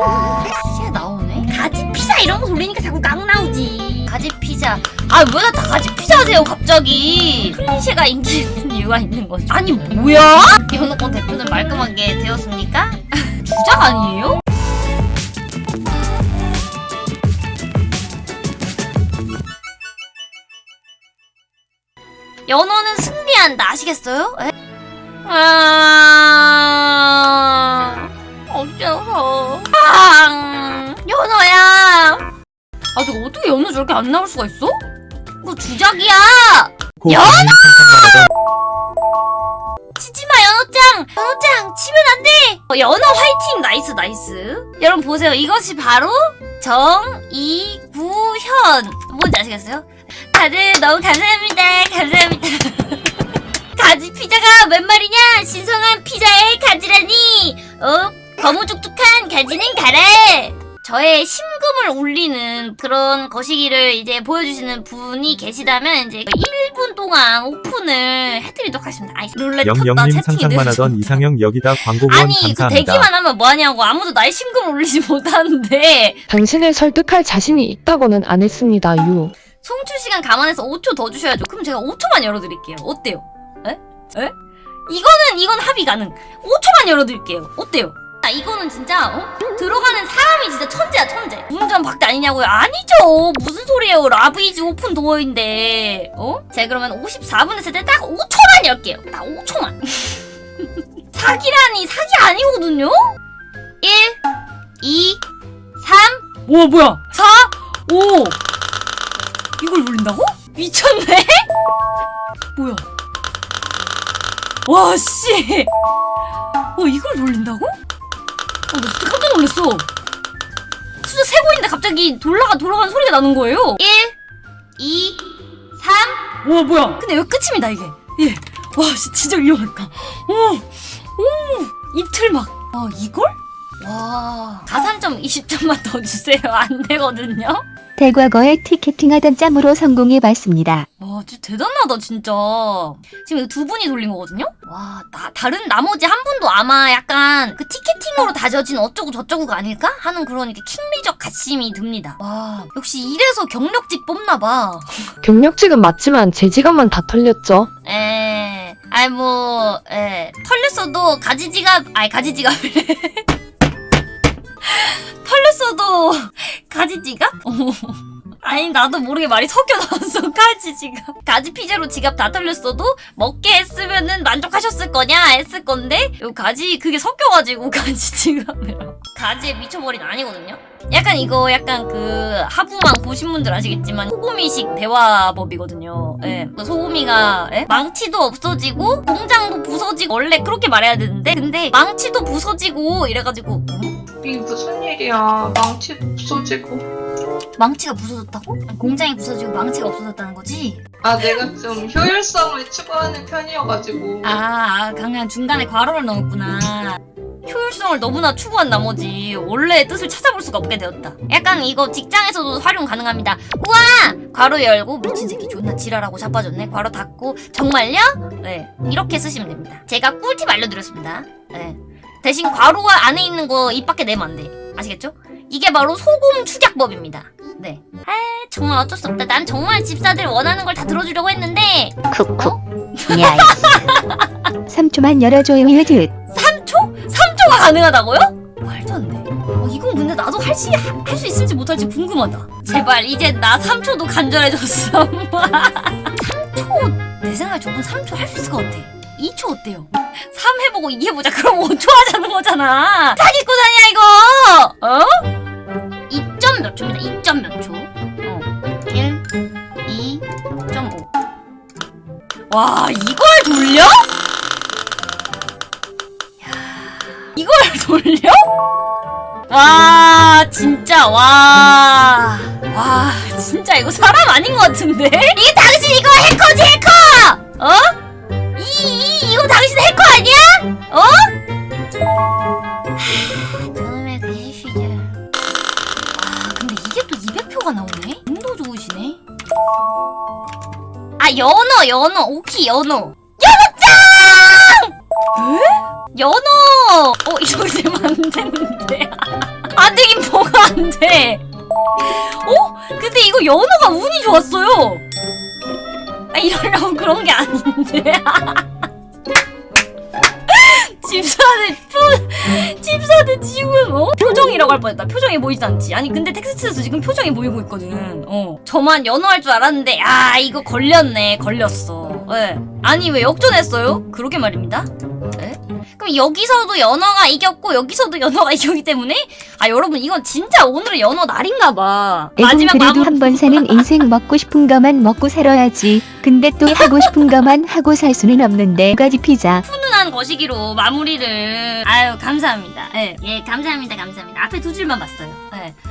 피자 나오네? 가지 피자 이런 거 돌리니까 자꾸 깡 나오지. 가지 피자. 아, 왜 다 가지 피자 하세요, 갑자기? 클리셰가 인기 있는 이유가 있는 거죠. 아니, 뭐야? 연호권 대표는 말끔하게 되었습니까? 주작 아니에요? 연호는 승리한다. 아시겠어요? 에? 아... 어째서. 아, 저거 어떻게 연어 저렇게 안 나올 수가 있어? 이거 주작이야! 연어! 치지마 연어짱! 연어짱 치면 안 돼! 어, 연어 화이팅! nice nice 여러분 보세요 이것이 바로 정의구현 뭔지 아시겠어요? 다들 너무 감사합니다 감사합니다 가지 피자가 웬 말이냐 신성한 피자의 가지라니 어? 거무죽죽한 가지는 가라 저의 심금을 울리는 그런 거시기를 이제 보여주시는 분이 계시다면 이제 1분 동안 오픈을 해드리도록 하겠습니다. 아이, 룰렛 영영님 채팅이 상상만 하던. 이상형 여기다 광고 후원 아니 그 감사합니다. 대기만 하면 뭐하냐고 아무도 나의 심금을 울리지 못하는데 당신을 설득할 자신이 있다고는 안 했습니다, 유. 송출 시간 감안해서 5초 더 주셔야죠. 그럼 제가 5초만 열어드릴게요. 어때요? 에? 에? 이거는 이건 합의 가능. 5초만 열어드릴게요. 어때요? 아 이거는 진짜 어? 들어가는 사람이 진짜 천재야 천재. 문전박대 아니냐고요? 아니죠. 무슨 소리예요? Love is open door인데. 어? 제가 그러면 54분 했을 때 딱 5초만 열게요. 딱 5초만. 사기라니 사기 아니거든요? 1 2 3오 뭐야 4 5 이걸 돌린다고? 미쳤네? 뭐야? 와, 씨! 어, 이걸 돌린다고? 어, 나 진짜 깜짝 놀랐어. 숫자 세고 있는데 갑자기 돌아가, 돌아가는 소리가 나는 거예요. 1, 2, 3. 와, 뭐야? 근데 여기 끝입니다, 이게. 예. 와, 씨, 진짜 위험했다. 오, 오, 이틀 막. 와, 이걸? 와. 가산점 20점만 더 주세요. 안 되거든요? 대과거에 티켓팅하던 짬으로 성공해봤습니다. 와, 진짜 대단하다, 진짜. 지금 이거 두 분이 돌린 거거든요? 와, 나, 다른 나머지 한 분도 아마 약간 그 티켓팅으로 다져진 어쩌고 저쩌고가 아닐까? 하는 그런 이렇게 킹리적 가심이 듭니다. 와, 역시 이래서 경력직 뽑나봐. 경력직은 맞지만 제 지갑만 다 털렸죠. 에, 아이, 뭐, 에, 털렸어도 가지지갑, 아이, 가지지갑이래. 털렸어도 가지지갑? 어. 아니 나도 모르게 말이 섞여 나왔어 가지 지갑 가지 피자로 지갑 다 털렸어도 먹게 했으면은 만족하셨을 거냐 했을 건데 요 가지 그게 섞여가지고 가지 지갑이랑 가지에 미쳐버린 아니거든요 약간 이거 약간 그 하부망 보신 분들 아시겠지만 소고미식 대화법이거든요 예. 그 소고미가 예? 망치도 없어지고 공장도 부서지고 원래 그렇게 말해야 되는데 근데 망치도 부서지고 이래가지고 음? 이게 무슨 일이야. 망치 부서지고. 망치가 부서졌다고? 공장이 부서지고 망치가 없어졌다는 거지? 아, 내가 좀 효율성을 추구하는 편이어가지고. 아, 아 강한 중간에 괄호를 넣었구나. 효율성을 너무나 추구한 나머지 원래의 뜻을 찾아볼 수가 없게 되었다. 약간 이거 직장에서도 활용 가능합니다. 우와! 괄호 열고 미친 새끼 존나 지랄하고 자빠졌네. 괄호 닫고 정말요? 네, 이렇게 쓰시면 됩니다. 제가 꿀팁 알려드렸습니다. 네. 대신 괄호가 안에 있는 거 입 밖에 내면 안 돼. 아시겠죠? 이게 바로 소금 축약법입니다. 네. 아 정말 어쩔 수 없다. 난 정말 집사들 원하는 걸 다 들어주려고 했는데 쿡쿡. 야, 3초만 열어줘요, 휴즈. 3초? 3초가 가능하다고요? 말도 안 돼. 어, 이건 근데 나도 할 수 할 수 있을지 못할지 궁금하다. 제발 이제 나 3초도 간절해졌어. 3초 내 생각에 저분 3초 할 수 있을 것 같아. 2초 어때요? 3 해보고 2 해보자. 그럼 5초 하자는 거잖아. 사기꾼 아니야 이거? 어? 2점 몇 초입니다. 2점 몇 초? 어. 1, 2.5. 와 이걸 돌려? 이걸 돌려? 와 진짜 와. 와 진짜 이거 사람 아닌 것 같은데? 이게 당신 이거 해커지 해커! 어? 해커 아니야? 어? 하, 저놈의 그 시절. 와 근데 이게 또 200표가 나오네? 운도 좋으시네. 아 연어 연어 오키 연어. 연어짱! 에? 연어! 어, 이거 되면 안 되는데. 안 되긴 뭐가 안 돼. 어? 근데 이거 연어가 운이 좋았어요. 아, 이러려고 그런 게 아닌데. 집사는 표, 집사는 지금 어? 표정이라고 할 뻔했다. 표정이 보이지 않지. 아니 근데 텍스트에서 지금 표정이 보이고 있거든. 어. 저만 연어할 줄 알았는데 아 이거 걸렸네. 걸렸어. 예. 아니 왜 역전했어요? 그러게 말입니다. 예? 그럼 여기서도 연어가 이겼고 여기서도 연어가 이겼기 때문에 아 여러분 이건 진짜 오늘은 연어 날인가 봐. 마지막 그래도 한 번 사는 인생 먹고 싶은 것만 먹고 살아야지. 근데 또 하고 싶은 것만 하고 살 수는 없는데 가지 피자. 거시기로 마무리를 아유 감사합니다. 예, 예 감사합니다 감사합니다. 앞에 두 줄만 봤어요. 예.